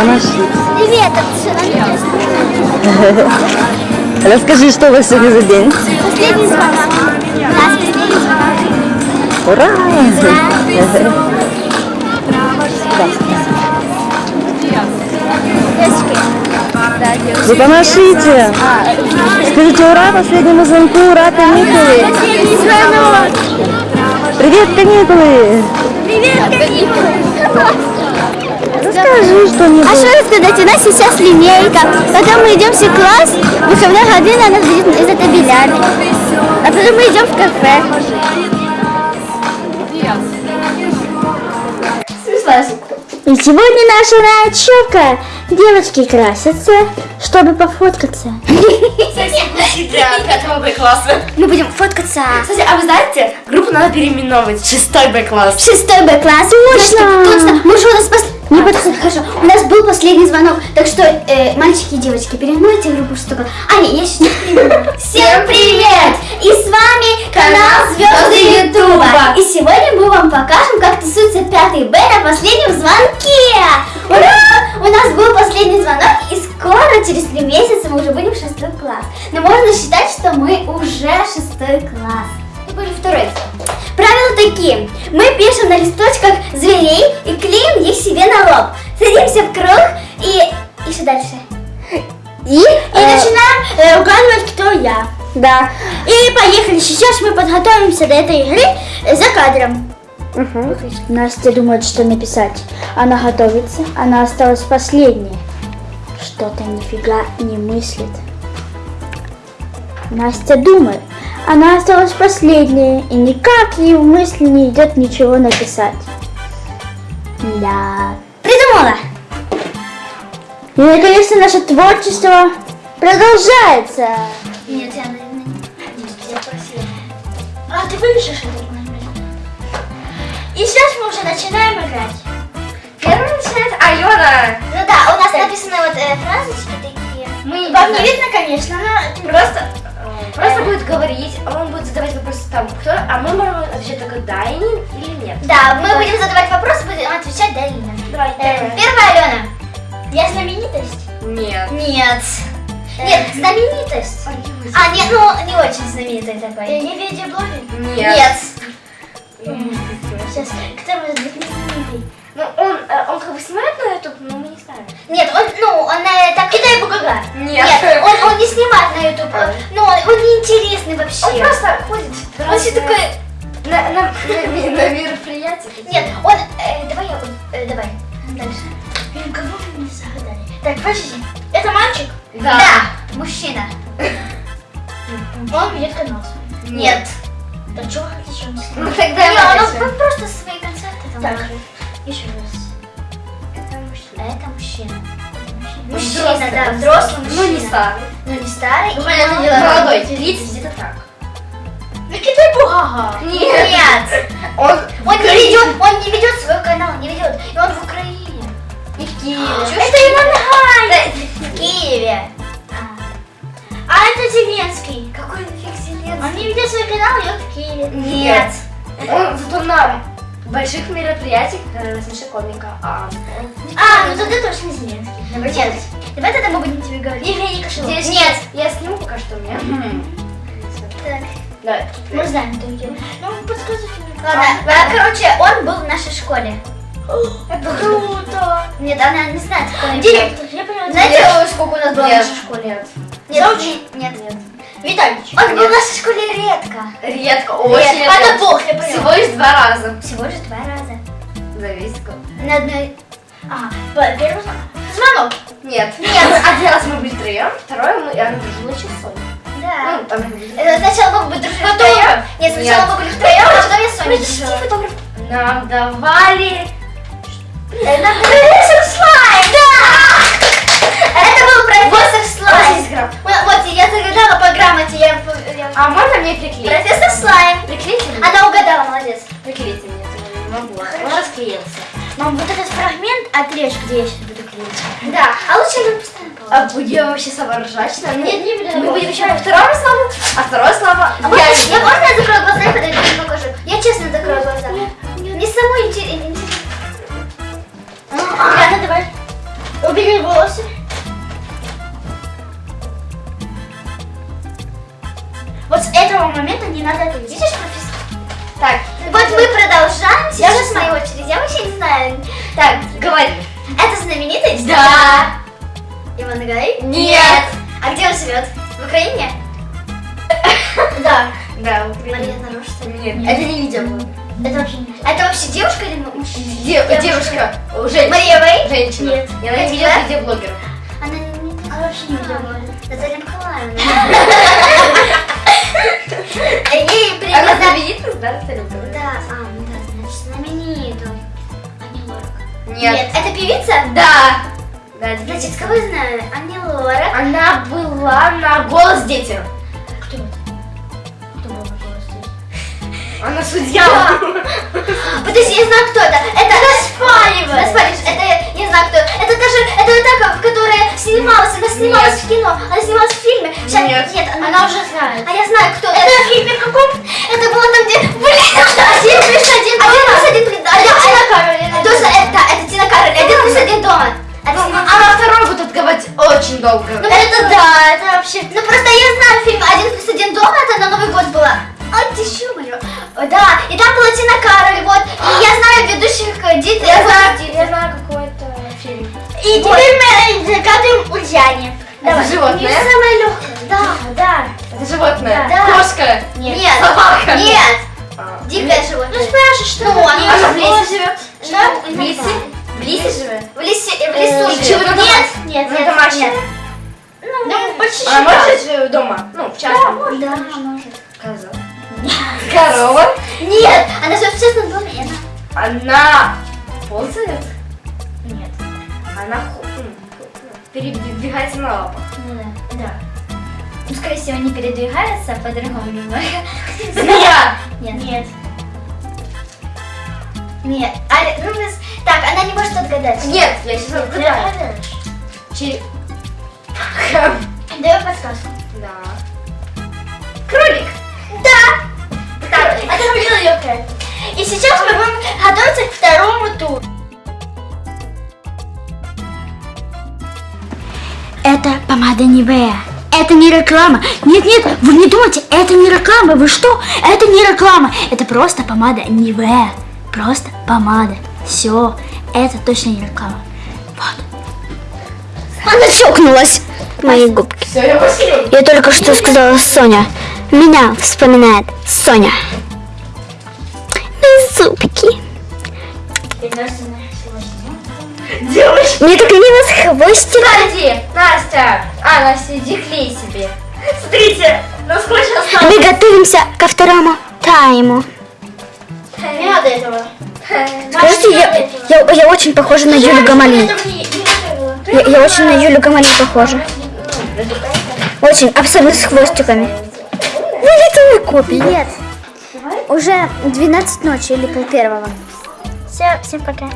Помаши. Привет, это Расскажи, что у вас сегодня за день? Последний звонок. У нас последний звонок. Ура! Вы помашите. Скажите ура последнему звонку, ура, каникулы. Привет, каникулы. Привет, каникулы. Расскажи А что-нибудь. что рассказать? У нас сейчас линейка. Потом мы идем в класс. Выходная година нас будет из-за табелями. А потом мы идем в кафе. И сегодня наша ночевка. Девочки красятся, чтобы пофоткаться. Для пятого Б-класса. Мы будем фоткаться. Кстати, а вы знаете, группу надо переименовывать. Шестой Б-класс. Шестой Б-класс. Точно. Точно. Мы же у нас Хорошо. У нас был последний звонок. Так что, э, мальчики и девочки, переименуйте группу класс. А, нет, я еще не. Всем привет! И с вами канал Звезды Ютуба. И сегодня мы вам покажем, как тусуется пятый Б на последнем звонке. Ура! У нас был последний звонок, и скоро, через три месяца, мы уже будем в шестой класс. Но можно считать, что мы уже шестой класс. Мы были второй. Правила такие. Мы пишем на листочках зверей и клеим их себе на лоб. Садимся в круг и... Что дальше? И, и начинаем э, угадывать, кто я. Да. И поехали. Сейчас мы подготовимся до этой игры э, за кадром. Настя думает, что написать. Она готовится. Она осталась последняя. Что-то нифига не мыслит. Настя думает. Она осталась последняя, и никак ей в мысли не идет ничего написать. Да. Придумала! И, наконец-то, наше творчество продолжается. Нет, я, наверное, не просила. А, ты это? И сейчас мы уже начинаем играть. Первым начинает Алена. Ну да, у нас написаны вот э, фразочки такие. Мы Вам не видно, конечно, но... Просто, просто будет говорить, а он будет задавать вопросы там, кто, а мы можем отвечать только да или нет. Да, мы будем задавать вопросы, будем отвечать да или нет. Давай, Э, Первая, Алена. Я знаменитость? Нет. Нет. Нет, знаменитость. А, нет, ну, не очень знаменитый такой. Ты не видеоблогер? Нет. Сейчас, кто может быть знаменитый? Ну, он, э, он как бы снимает на YouTube, но. Нет, он, ну, он э, так, Китай Бугага. Нет. он, он не снимает на YouTube. Ну, он, он неинтересный вообще. Он просто ходит. Он все такой... На, на, на, на мероприятие. Нет, он... э, давай я... э, давай. Дальше. Кого вы не загадали? Так, подожди. Это мальчик? Да. Мужчина. Это мужчина. Мужчина. Взрослый, да, взрослый мужчина. Ну не старый. Ну не старый. Ну, понятное дело, молодой. Лица где-то так. Ну Китай Бугага. Нет. Нет. Он, Он не ведет, он не ведет свой канал, не ведет. И он в Украине. Киеве. Это Иван В Кошелов. Здесь Нет. Я сниму пока что у меня. Так, Давай. мы знаем, кто где. Ну, подсказывай. Ладно, а, короче, он был в нашей школе. Это круто. Нет, она не знает, кто. Директор, я поняла. Знаете, сколько у нас было в нашей школе? Нет. Нет, нет. Витальевич. Он был в нашей школе редко. Редко, очень Редко. Это плохо, я поняла. Всего лишь два раза. Всего же два раза. Зависит. На одной... По- первый звонок. Нет. Нет. Один раз мы были втроем, второй мы, она дружила часом. Да. Ну, там Это сначала мы бы дружили втроем. Нет, сначала мы были втроем, а потом я с дружила. Нам давали... Это был профессор Слайм! Да! Это был профессор Слайм. Вот, я загадала по грамоте. Я, А можно мне приклеить? Профессор Слайм. Приклейте? Она угадала, молодец. Приклейте мне, я не могу. Он расклеился. Мам, вот этот фрагмент отрежь, где я сейчас буду клеить. Да, а лучше мы паузу. А будем вообще соображать? Нам? Нет, не будем. Мы будем еще по второму слову, а второе слово А я я, можно я закрою глаза и подойду покажу? Я честно закрою глаза. Гай? Нет. А где он живет? В Украине? Да. Да, Украина. Мария Нарушта. Нет, это не видео было. Это вообще не Это вообще девушка или Де- девушка, женщина. Мария Вэй? Женщина. Нет. Я на видео Да? где блогер. Она, не, она вообще не видела. Наталья Николаевна. Ей привет. Она да, а, ну да, значит, знаменитую. Ани Лорак. Нет. это певица? Да. Да, Значит, кого я знаю? Ани Лорак. Она была на голос детям. Кто это? Кто был на голос Она судья. Подожди, я знаю, кто это. Это Распаливай. Распаливай. Это я знаю, кто. Это даже, это вот та, которая снималась, она снималась в кино, она снималась в фильме. Нет. нет, она, уже знает. А я знаю, кто. Это в фильме каком? Это было там, где, блин, один плюс один дома. Один плюс один, да, это Тина Кароль. Это, это Тина Кароль. Один плюс один дома. Это Ну, Она второй будет отгадывать очень долго. Ну это да, это вообще. Ну просто я знаю фильм «Один плюс один дома», это на Новый год было. Ай, ты чё, моё? О, Да, и там была Тина Кароль, вот. И я знаю ведущих э, Дит. Я знаю, я знаю какой-то фильм. И теперь мы загадываем Ульяне. Это животное? Не самое легкое. Да, да. Это животное. Да. Кошка. Нет. Собака. Нет. А. Дикое животное. Ну спрашивай, что? Ну, оно лесе живет? Что? В лесе? В лесе? В лесе, в Э, лесу и живет. чего-то Нет, нет, Ну, нет, домашнее? нет. Ну, почти Она может дома? Ну, в частном. Да, может. Коза. Корова. Нет, она живет в частном доме, она... Ползает? Нет. Она м, передвигается на лапах. Ну да. Да. Ну, скорее всего, не передвигается, а по-другому немного. Змея. Нет. Нет. Нет. А, ну, так, она не может отгадать. Нет, я сейчас Ты отгадаю. Че- Даю подсказку. Да. Кролик. Да! Так, это было легкое. И сейчас мы будем готовиться к второму туру. Это помада Нивея. Это не реклама. Нет, нет, вы не думайте, это не реклама. Вы что? Это не реклама. Это просто помада Нивея. Просто помада. Все, это точно не реклама. Вот. Она чокнулась. Мои губки. Я только что сказала Соня. Меня вспоминает Соня. Мои зубки. Девочка. Мне так мило с хвостиком. Подожди, Настя. А, Настя, иди клей себе. Смотрите, насколько осталось. Мы готовимся ко второму тайму. Не надо этого. Скажите, я, я, я очень похожа на Юлю Гамали. Я, я очень на Юлю Гамали похожа. Очень, особенно с хвостиками. Ну, это не копия. Нет. Уже 12 ночи или пол первого. Все, всем пока.